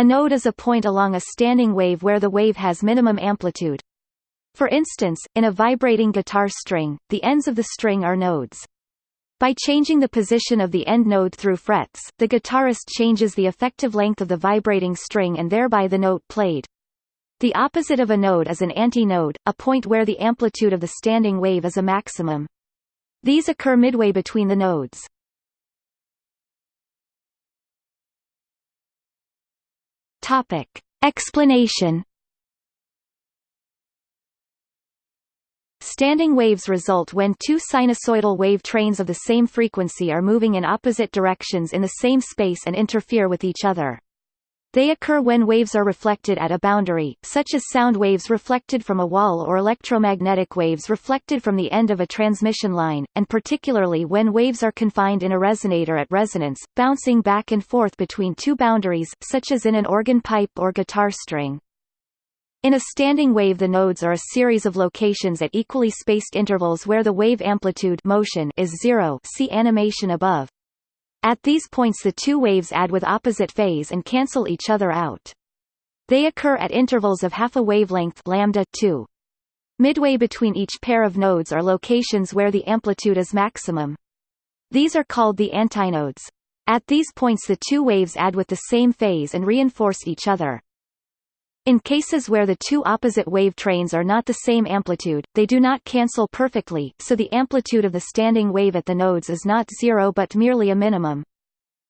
A node is a point along a standing wave where the wave has minimum amplitude. For instance, in a vibrating guitar string, the ends of the string are nodes. By changing the position of the end node through frets, the guitarist changes the effective length of the vibrating string and thereby the note played. The opposite of a node is an antinode, a point where the amplitude of the standing wave is a maximum. These occur midway between the nodes. Topic. Explanation Standing waves result when two sinusoidal wave trains of the same frequency are moving in opposite directions in the same space and interfere with each other. They occur when waves are reflected at a boundary, such as sound waves reflected from a wall or electromagnetic waves reflected from the end of a transmission line, and particularly when waves are confined in a resonator at resonance, bouncing back and forth between two boundaries, such as in an organ pipe or guitar string. In a standing wave the nodes are a series of locations at equally spaced intervals where the wave amplitude motion is zero see animation above. At these points the two waves add with opposite phase and cancel each other out. They occur at intervals of half a wavelength lambda 2. Midway between each pair of nodes are locations where the amplitude is maximum. These are called the antinodes. At these points the two waves add with the same phase and reinforce each other. In cases where the two opposite wave trains are not the same amplitude, they do not cancel perfectly, so the amplitude of the standing wave at the nodes is not zero but merely a minimum.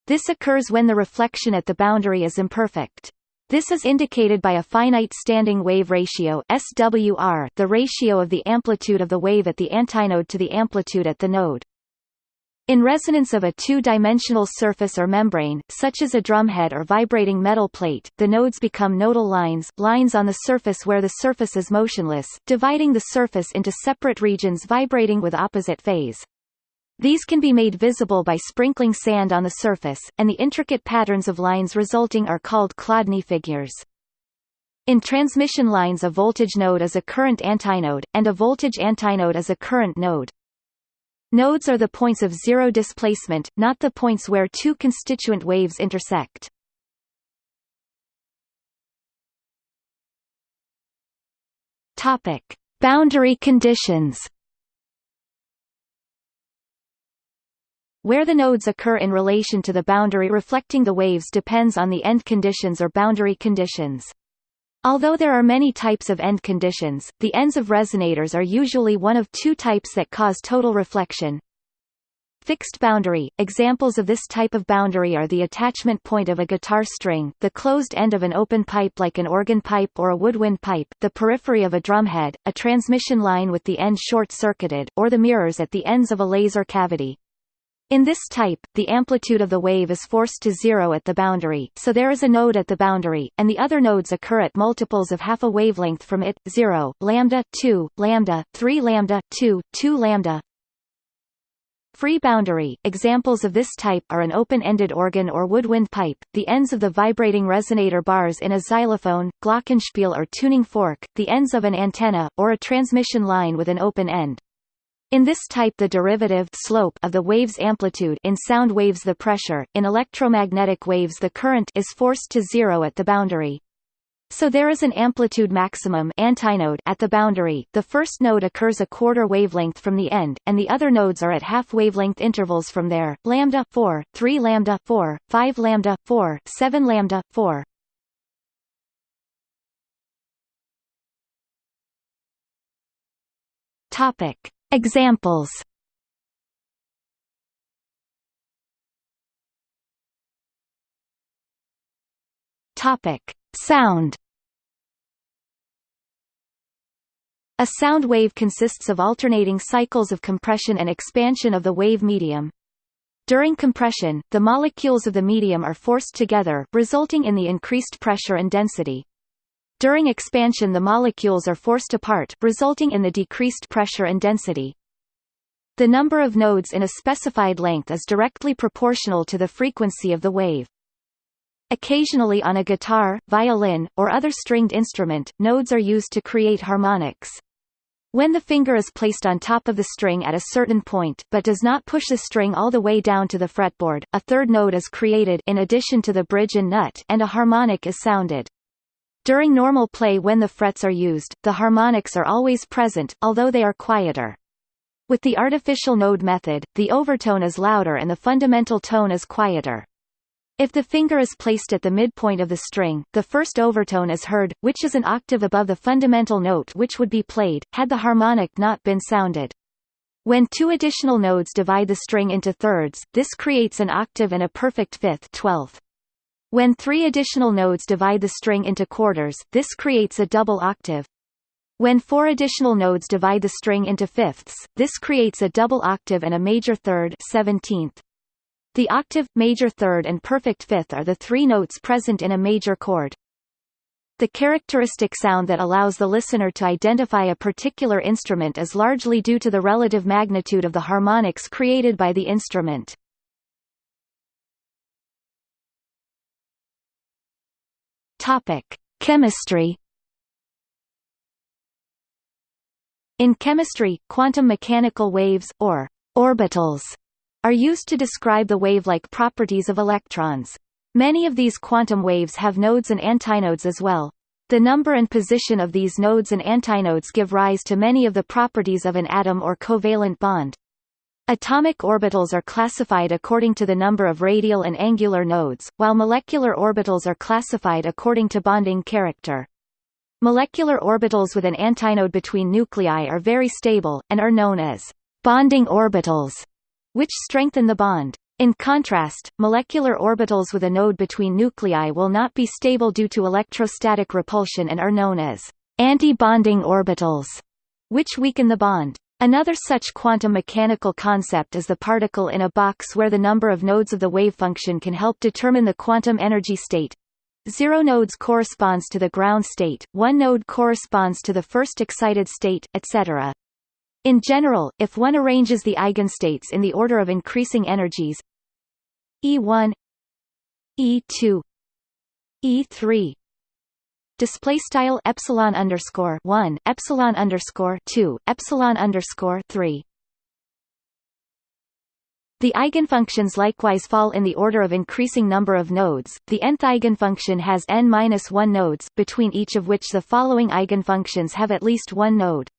This occurs when the reflection at the boundary is imperfect. This is indicated by a finite standing wave ratio SWR, the ratio of the amplitude of the wave at the antinode to the amplitude at the node. In resonance of a two-dimensional surface or membrane, such as a drumhead or vibrating metal plate, the nodes become nodal lines lines on the surface where the surface is motionless, dividing the surface into separate regions vibrating with opposite phase. These can be made visible by sprinkling sand on the surface, and the intricate patterns of lines resulting are called Chladni figures. In transmission lines a voltage node is a current antinode, and a voltage antinode is a current node. Nodes are the points of zero displacement, not the points where two constituent waves intersect. Topic: Boundary conditions. Where the nodes occur in relation to the boundary reflecting the waves depends on the end conditions or boundary conditions. Although there are many types of end conditions, the ends of resonators are usually one of two types that cause total reflection. Fixed boundary – Examples of this type of boundary are the attachment point of a guitar string, the closed end of an open pipe like an organ pipe or a woodwind pipe, the periphery of a drumhead, a transmission line with the end short-circuited, or the mirrors at the ends of a laser cavity. In this type, the amplitude of the wave is forced to zero at the boundary, so there is a node at the boundary, and the other nodes occur at multiples of half a wavelength from it, 0, lambda, 2, lambda, 3 lambda, 2, 2 lambda. Free boundary – Examples of this type are an open-ended organ or woodwind pipe, the ends of the vibrating resonator bars in a xylophone, glockenspiel or tuning fork, the ends of an antenna, or a transmission line with an open end. In this type the derivative slope of the wave's amplitude in sound waves the pressure, in electromagnetic waves the current is forced to zero at the boundary. So there is an amplitude maximum antinode at the boundary. The first node occurs a quarter wavelength from the end, and the other nodes are at half wavelength intervals from there. Lambda 4, 3 lambda 4, 5 lambda 4, 7 lambda 4. Topic Examples Topic: Sound. A sound wave consists of alternating cycles of compression and expansion of the wave medium. During compression, the molecules of the medium are forced together, resulting in the increased pressure and density. During expansion the molecules are forced apart, resulting in the decreased pressure and density. The number of nodes in a specified length is directly proportional to the frequency of the wave. Occasionally on a guitar, violin, or other stringed instrument, nodes are used to create harmonics. When the finger is placed on top of the string at a certain point but does not push the string all the way down to the fretboard, a third node is created in addition to the bridge and nut and a harmonic is sounded. During normal play when the frets are used, the harmonics are always present, although they are quieter. With the artificial node method, the overtone is louder and the fundamental tone is quieter. If the finger is placed at the midpoint of the string, the first overtone is heard, which is an octave above the fundamental note which would be played, had the harmonic not been sounded. When two additional nodes divide the string into thirds, this creates an octave and a perfect fifth twelfth. When three additional nodes divide the string into quarters, this creates a double octave. When four additional nodes divide the string into fifths, this creates a double octave and a major third seventeenth. The octave, major third and perfect fifth are the three notes present in a major chord. The characteristic sound that allows the listener to identify a particular instrument is largely due to the relative magnitude of the harmonics created by the instrument. Topic: Chemistry In chemistry, quantum mechanical waves, or orbitals, are used to describe the wave-like properties of electrons. Many of these quantum waves have nodes and antinodes as well. The number and position of these nodes and antinodes give rise to many of the properties of an atom or covalent bond. Atomic orbitals are classified according to the number of radial and angular nodes, while molecular orbitals are classified according to bonding character. Molecular orbitals with an antinode between nuclei are very stable, and are known as bonding orbitals which strengthen the bond. In contrast, molecular orbitals with a node between nuclei will not be stable due to electrostatic repulsion and are known as anti-bonding orbitals, which weaken the bond. Another such quantum mechanical concept is the particle in a box where the number of nodes of the wave function can help determine the quantum energy state. Zero nodes corresponds to the ground state, one node corresponds to the first excited state, etc. In general, if one arranges the eigenstates in the order of increasing energies E1 E2 E3 display style epsilon underscore 1 epsilon underscore 2 epsilon underscore 3 the eigenfunctions likewise fall in the order of increasing number of nodes. The nth eigenfunction has n-1 nodes, between each of which the following eigenfunctions have at least one node.